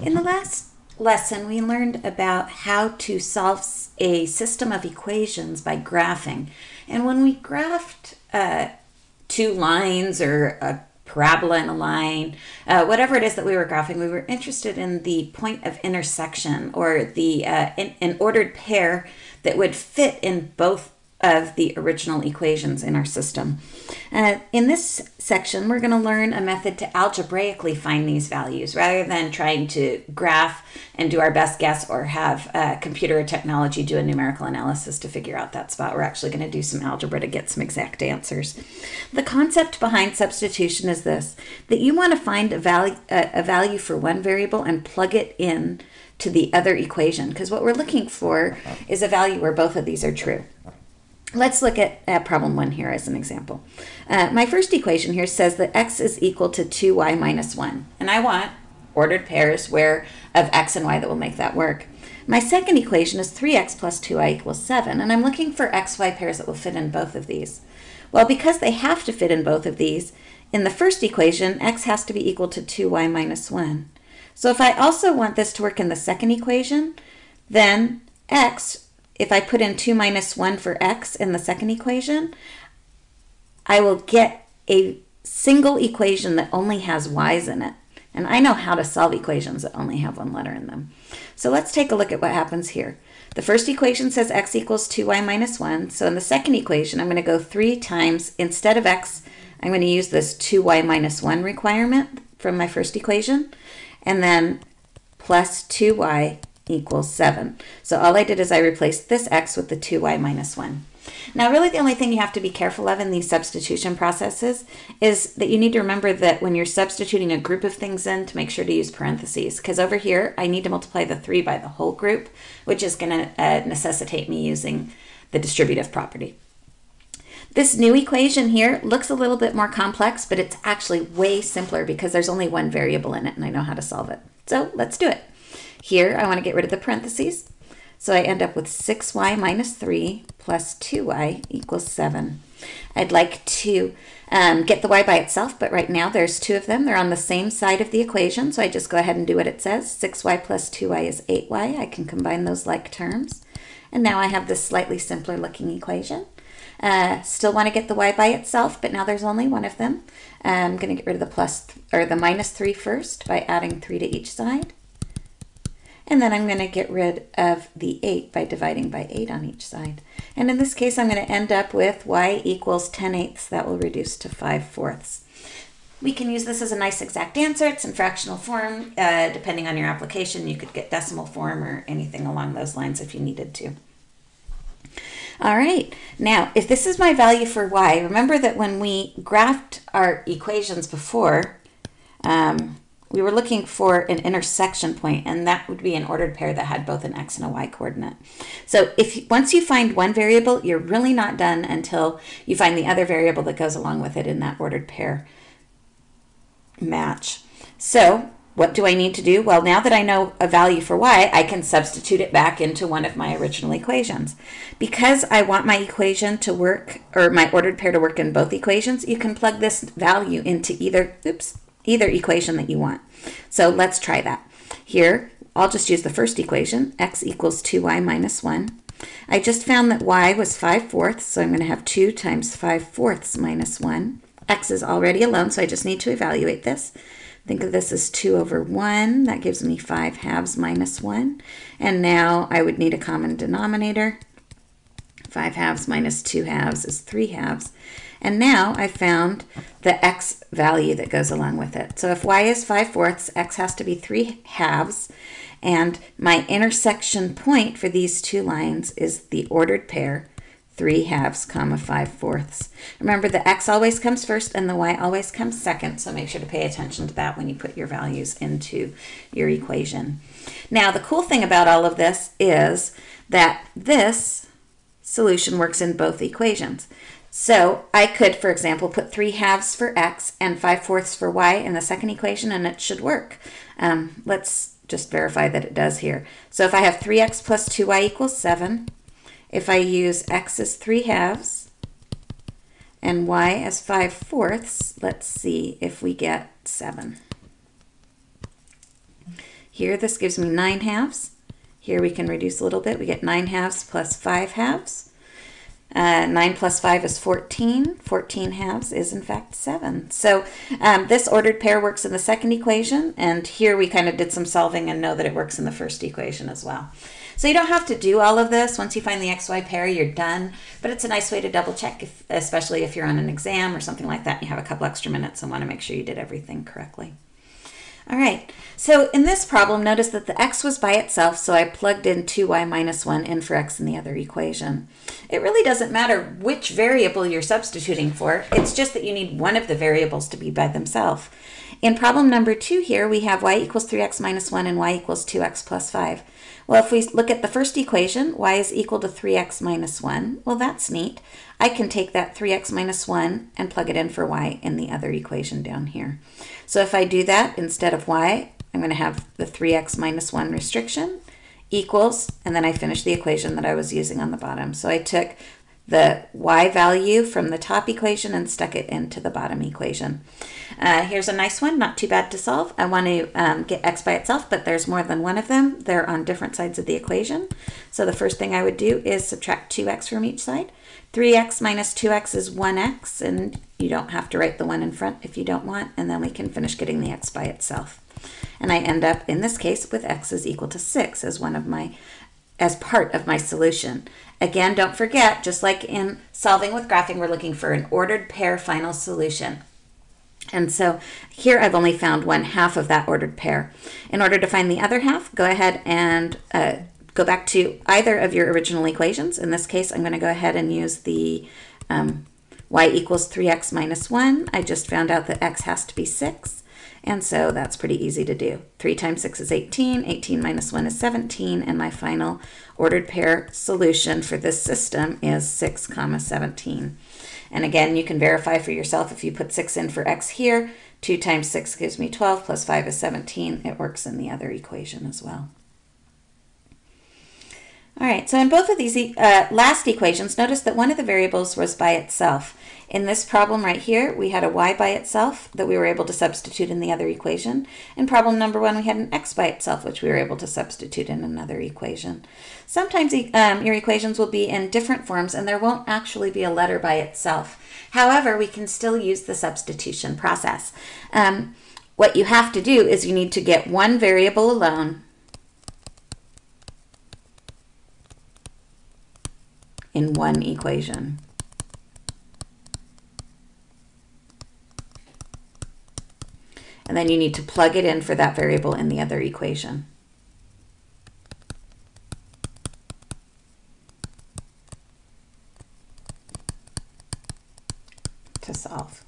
In the last lesson, we learned about how to solve a system of equations by graphing. And when we graphed uh, two lines or a parabola in a line, uh, whatever it is that we were graphing, we were interested in the point of intersection or the uh, in, an ordered pair that would fit in both of the original equations in our system. Uh, in this section, we're going to learn a method to algebraically find these values rather than trying to graph and do our best guess or have uh, computer or technology do a numerical analysis to figure out that spot. We're actually going to do some algebra to get some exact answers. The concept behind substitution is this, that you want to find a value, a value for one variable and plug it in to the other equation because what we're looking for is a value where both of these are true. Let's look at, at problem one here as an example. Uh, my first equation here says that x is equal to 2y minus 1. And I want ordered pairs where of x and y that will make that work. My second equation is 3x plus 2y equals 7. And I'm looking for xy pairs that will fit in both of these. Well, because they have to fit in both of these, in the first equation, x has to be equal to 2y minus 1. So if I also want this to work in the second equation, then x if I put in 2 minus 1 for x in the second equation, I will get a single equation that only has y's in it. And I know how to solve equations that only have one letter in them. So let's take a look at what happens here. The first equation says x equals 2y minus 1. So in the second equation, I'm going to go 3 times, instead of x, I'm going to use this 2y minus 1 requirement from my first equation. And then plus 2y equals 7. So all I did is I replaced this x with the 2y minus 1. Now, really the only thing you have to be careful of in these substitution processes is that you need to remember that when you're substituting a group of things in to make sure to use parentheses. Because over here, I need to multiply the 3 by the whole group, which is going to uh, necessitate me using the distributive property. This new equation here looks a little bit more complex, but it's actually way simpler because there's only one variable in it and I know how to solve it. So let's do it. Here, I want to get rid of the parentheses. So I end up with 6y minus 3 plus 2y equals 7. I'd like to um, get the y by itself, but right now there's two of them. They're on the same side of the equation, so I just go ahead and do what it says. 6y plus 2y is 8y. I can combine those like terms. And now I have this slightly simpler looking equation. Uh, still want to get the y by itself, but now there's only one of them. I'm going to get rid of the plus or the minus 3 first by adding 3 to each side. And then I'm going to get rid of the 8 by dividing by 8 on each side. And in this case, I'm going to end up with y equals 10 eighths. That will reduce to 5 fourths. We can use this as a nice exact answer. It's in fractional form. Uh, depending on your application, you could get decimal form or anything along those lines if you needed to. All right, now if this is my value for y, remember that when we graphed our equations before, um, we were looking for an intersection point and that would be an ordered pair that had both an x and a y coordinate. So if once you find one variable, you're really not done until you find the other variable that goes along with it in that ordered pair match. So what do I need to do? Well, now that I know a value for y, I can substitute it back into one of my original equations. Because I want my equation to work, or my ordered pair to work in both equations, you can plug this value into either, oops, either equation that you want. So let's try that. Here, I'll just use the first equation, x equals 2y minus 1. I just found that y was 5 fourths, so I'm going to have 2 times 5 fourths minus 1. x is already alone, so I just need to evaluate this. Think of this as 2 over 1. That gives me 5 halves minus 1. And now I would need a common denominator. 5 halves minus 2 halves is 3 halves. And now I found the x value that goes along with it. So if y is 5 fourths, x has to be 3 halves. And my intersection point for these two lines is the ordered pair 3 halves comma 5 fourths. Remember the x always comes first and the y always comes second, so make sure to pay attention to that when you put your values into your equation. Now the cool thing about all of this is that this solution works in both equations. So I could, for example, put 3 halves for x and 5 fourths for y in the second equation and it should work. Um, let's just verify that it does here. So if I have 3x plus 2y equals 7, if I use x as 3 halves and y as 5 fourths, let's see if we get 7. Here, this gives me 9 halves. Here we can reduce a little bit. We get 9 halves plus 5 halves. Uh, 9 plus 5 is 14. 14 halves is, in fact, 7. So um, this ordered pair works in the second equation, and here we kind of did some solving and know that it works in the first equation as well. So you don't have to do all of this. Once you find the XY pair, you're done. But it's a nice way to double check, if, especially if you're on an exam or something like that and you have a couple extra minutes and want to make sure you did everything correctly. All right, so in this problem, notice that the x was by itself, so I plugged in 2y minus 1 in for x in the other equation. It really doesn't matter which variable you're substituting for, it's just that you need one of the variables to be by themselves. In problem number 2 here, we have y equals 3x minus 1 and y equals 2x plus 5. Well, if we look at the first equation, y is equal to 3x minus 1, well, that's neat. I can take that 3x minus 1 and plug it in for y in the other equation down here. So if I do that, instead of y, I'm going to have the 3x minus 1 restriction equals, and then I finish the equation that I was using on the bottom. So I took the y value from the top equation and stuck it into the bottom equation. Uh, here's a nice one, not too bad to solve. I want to um, get x by itself, but there's more than one of them. They're on different sides of the equation. So the first thing I would do is subtract 2x from each side. 3x minus 2x is 1x, and you don't have to write the 1 in front if you don't want, and then we can finish getting the x by itself. And I end up, in this case, with x is equal to 6 as one of my as part of my solution. Again, don't forget, just like in solving with graphing, we're looking for an ordered pair final solution. And so here I've only found one half of that ordered pair. In order to find the other half, go ahead and uh, go back to either of your original equations. In this case, I'm going to go ahead and use the um, y equals 3x minus 1. I just found out that x has to be 6. And so that's pretty easy to do. 3 times 6 is 18, 18 minus 1 is 17, and my final ordered pair solution for this system is 6 comma 17. And again, you can verify for yourself if you put 6 in for x here, 2 times 6 gives me 12, plus 5 is 17. It works in the other equation as well. All right, so in both of these uh, last equations, notice that one of the variables was by itself. In this problem right here, we had a y by itself that we were able to substitute in the other equation. In problem number one, we had an x by itself, which we were able to substitute in another equation. Sometimes um, your equations will be in different forms and there won't actually be a letter by itself. However, we can still use the substitution process. Um, what you have to do is you need to get one variable alone in one equation. And then you need to plug it in for that variable in the other equation. to solve.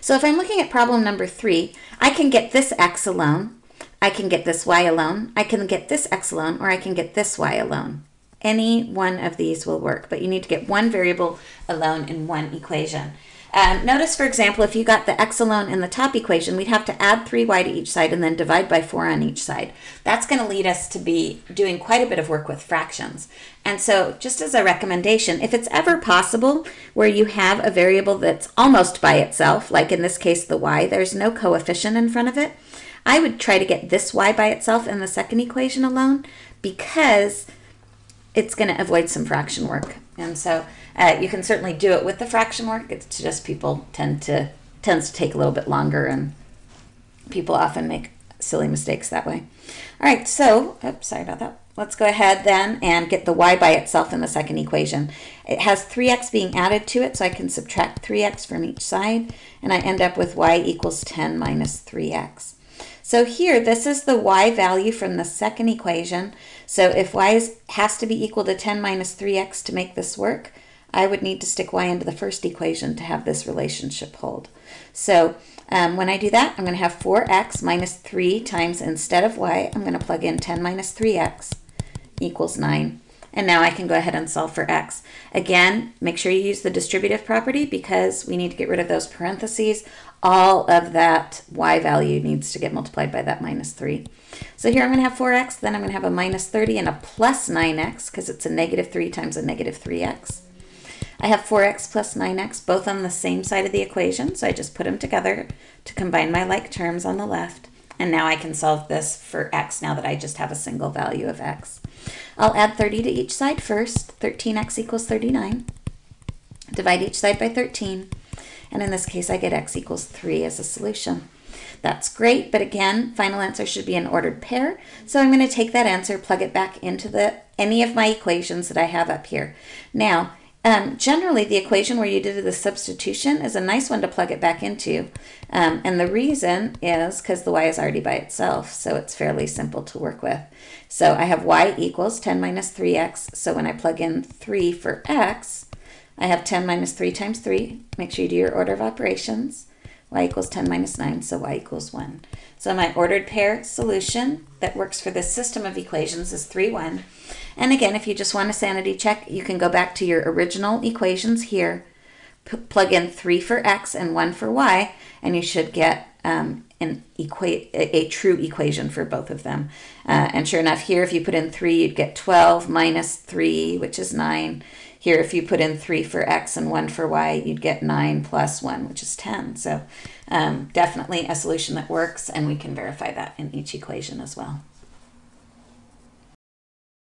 So if I'm looking at problem number three, I can get this x alone, I can get this y alone, I can get this x alone, or I can get this y alone. Any one of these will work, but you need to get one variable alone in one equation. Um, notice, for example, if you got the x alone in the top equation, we'd have to add 3y to each side and then divide by 4 on each side. That's going to lead us to be doing quite a bit of work with fractions. And so just as a recommendation, if it's ever possible where you have a variable that's almost by itself, like in this case the y, there's no coefficient in front of it, I would try to get this y by itself in the second equation alone because it's going to avoid some fraction work. And so uh, you can certainly do it with the fraction work. It's just people tend to tends to take a little bit longer, and people often make silly mistakes that way. All right, so oops, sorry about that. Let's go ahead then and get the y by itself in the second equation. It has 3x being added to it, so I can subtract 3x from each side, and I end up with y equals 10 minus 3x. So here, this is the y value from the second equation. So if y is, has to be equal to 10 minus 3x to make this work, I would need to stick y into the first equation to have this relationship hold. So um, when I do that, I'm going to have 4x minus 3 times, instead of y, I'm going to plug in 10 minus 3x equals 9. And now I can go ahead and solve for x. Again, make sure you use the distributive property because we need to get rid of those parentheses. All of that y value needs to get multiplied by that minus 3. So here I'm going to have 4x, then I'm going to have a minus 30 and a plus 9x because it's a negative 3 times a negative 3x. I have 4x plus 9x both on the same side of the equation, so I just put them together to combine my like terms on the left. And now I can solve this for x now that I just have a single value of x. I'll add 30 to each side first. 13x equals 39. Divide each side by 13. And in this case, I get x equals 3 as a solution. That's great, but again, final answer should be an ordered pair. So I'm going to take that answer, plug it back into the any of my equations that I have up here. Now, um, generally, the equation where you did the substitution is a nice one to plug it back into. Um, and the reason is because the y is already by itself, so it's fairly simple to work with. So I have y equals 10 minus 3x. So when I plug in 3 for x, I have 10 minus 3 times 3. Make sure you do your order of operations. y equals 10 minus 9, so y equals 1. So my ordered pair solution that works for this system of equations is 3, 1. And again, if you just want a sanity check, you can go back to your original equations here, plug in 3 for x and 1 for y, and you should get um, an equate a, a, true equation for both of them. Uh, and sure enough, here if you put in 3, you'd get 12 minus 3, which is 9. Here, if you put in 3 for x and 1 for y, you'd get 9 plus 1, which is 10. So um, definitely a solution that works, and we can verify that in each equation as well.